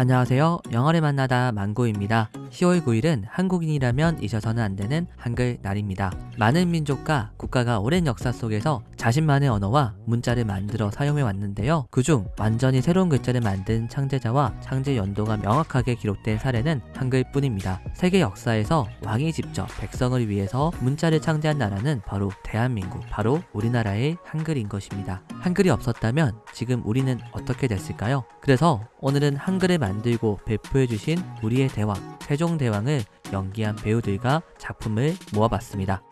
안녕하세요. 영어를 만나다 망고입니다. 10월 9일은 한국인이라면 잊어서는 안 되는 한글 날입니다. 많은 민족과 국가가 오랜 역사 속에서 자신만의 언어와 문자를 만들어 사용해 왔는데요. 그중 완전히 새로운 글자를 만든 창제자와 창제 연도가 명확하게 기록된 사례는 한글뿐입니다. 세계 역사에서 왕이 직접 백성을 위해서 문자를 창제한 나라는 바로 대한민국, 바로 우리나라의 한글인 것입니다. 한글이 없었다면 지금 우리는 어떻게 됐을까요? 그래서 오늘은 한글을 만 들고 배포해주신 우리의 대왕, 세종대왕을 연기한 배우들과 작품을 모아봤습니다.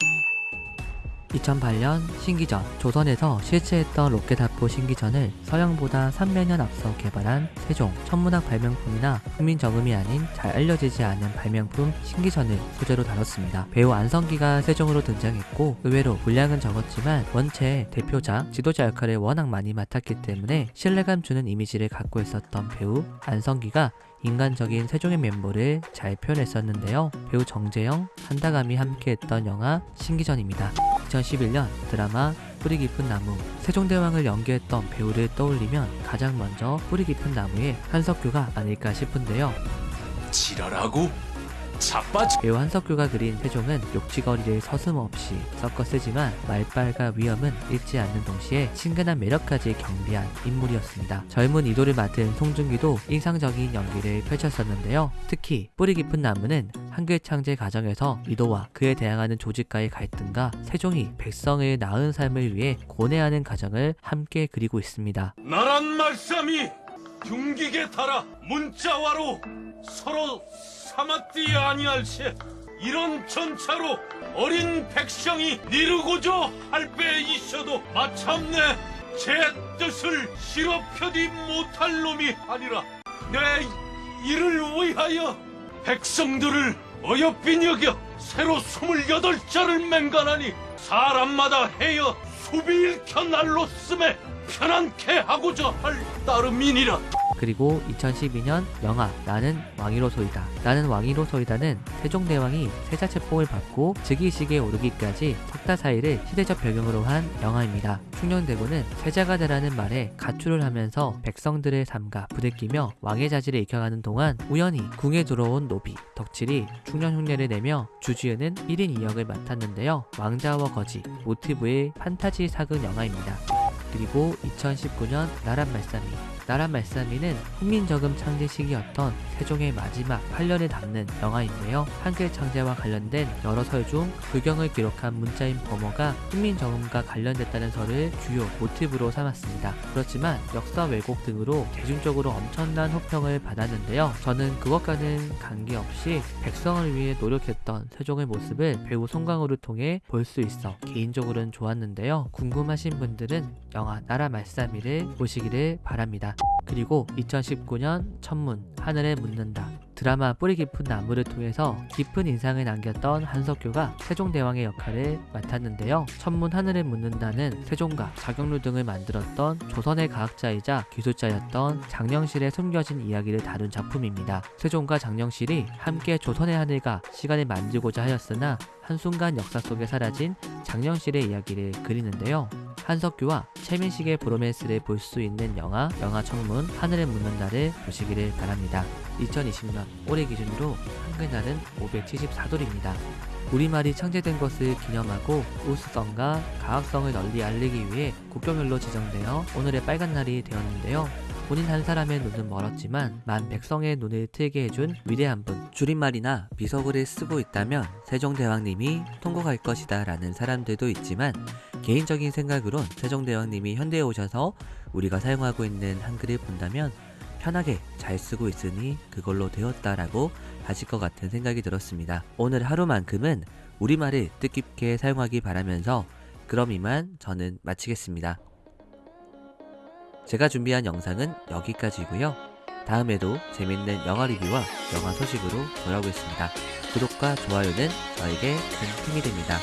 2008년 신기전, 조선에서 실체했던 로켓 합포 신기전을 서양보다 300년 앞서 개발한 세종, 천문학 발명품이나 국민정음이 아닌 잘 알려지지 않은 발명품 신기전을 소재로 다뤘습니다. 배우 안성기가 세종으로 등장했고 의외로 분량은 적었지만 원체 대표자, 지도자 역할을 워낙 많이 맡았기 때문에 신뢰감 주는 이미지를 갖고 있었던 배우 안성기가 인간적인 세종의 면모를 잘 표현했었는데요. 배우 정재영, 한다감이 함께했던 영화 신기전입니다. 2011년 드라마 뿌리 깊은 나무 세종대왕을 연기했던 배우를 떠올리면 가장 먼저 뿌리 깊은 나무의 한석규가 아닐까 싶은데요. 지랄하고 자빠져 배우 한석규가 그린 세종은 욕지거리를 서슴없이 섞어 쓰지만 말빨과 위험은 잃지 않는 동시에 친근한 매력까지 경비한 인물이었습니다. 젊은 이도를 맡은 송중기도 인상적인 연기를 펼쳤었는데요. 특히 뿌리 깊은 나무는 한글 창제 과정에서 이도와 그에 대항하는 조직과의 갈등과 세종이 백성의 나은 삶을 위해 고뇌하는 과정을 함께 그리고 있습니다. 나란 말씀이 경기게 달아 문자와로 서로 삼았디 아니할세. 이런 전차로 어린 백성이 이루고자 할배 있어도 마참내 제 뜻을 실업펴디 못할 놈이 아니라 내 이를 위하여 백성들을 어여삐 여겨 새로 스물여덟 자를 맹간하니 사람마다 해여 수비 일켜 날로 쓰매 편안케 하고자 할 따름이니라 그리고 2012년 영화 나는 왕이로소이다. 나는 왕이로소이다는 세종대왕이 세자체포를 받고 즉위식에 오르기까지 석달 사이를 시대적 배경으로 한 영화입니다. 충녕대군은 세자가 되라는 말에 가출을 하면서 백성들의 삶과 부대끼며 왕의 자질을 익혀가는 동안 우연히 궁에 들어온 노비, 덕칠이 충년 흉내를 내며 주지은은 1인 2역을 맡았는데요. 왕자와 거지, 모티브의 판타지 사극 영화입니다. 그리고 2019년 나란 말싸미 나란 말싸미는 훈민저금 창제 시기였던 세종의 마지막 8년을 담는 영화인데요. 한글 창제와 관련된 여러 설 중 불경을 기록한 문자인 범어가 훈민저금과 관련됐다는 설을 주요 모티브로 삼았습니다. 그렇지만 역사 왜곡 등으로 대중적으로 엄청난 호평을 받았는데요. 저는 그것과는 관계없이 백성을 위해 노력했던 세종의 모습을 배우 송강호를 통해 볼 수 있어 개인적으로는 좋았는데요. 궁금하신 분들은 영화 나라 말싸미를 보시기를 바랍니다. 그리고 2019년 천문 하늘에 묻는다 드라마 뿌리 깊은 나무를 통해서 깊은 인상을 남겼던 한석규가 세종대왕의 역할을 맡았는데요. 천문 하늘에 묻는다는 세종과 자경루 등을 만들었던 조선의 과학자이자 기술자였던 장영실의 숨겨진 이야기를 다룬 작품입니다. 세종과 장영실이 함께 조선의 하늘과 시간을 만들고자 하였으나 한순간 역사 속에 사라진 장영실의 이야기를 그리는데요. 한석규와 최민식의 브로맨스를 볼 수 있는 영화 영화 청문 하늘에 묻는다를 보시기를 바랍니다. 2020년 올해 기준으로 한글날은 574돌입니다. 우리말이 창제된 것을 기념하고 우수성과 가학성을 널리 알리기 위해 국경일로 지정되어 오늘의 빨간 날이 되었는데요. 본인 한 사람의 눈은 멀었지만 만 백성의 눈을 트게 해준 위대한 분 줄임말이나 비석어를 쓰고 있다면 세종대왕님이 통곡할 것이다 라는 사람들도 있지만 개인적인 생각으론 세종대왕님이 현대에 오셔서 우리가 사용하고 있는 한글을 본다면 편하게 잘 쓰고 있으니 그걸로 되었다라고 하실 것 같은 생각이 들었습니다. 오늘 하루만큼은 우리말을 뜻깊게 사용하기 바라면서 그럼 이만 저는 마치겠습니다. 제가 준비한 영상은 여기까지고요. 다음에도 재밌는 영화 리뷰와 영화 소식으로 돌아오겠습니다. 구독과 좋아요는 저에게 큰 힘이 됩니다.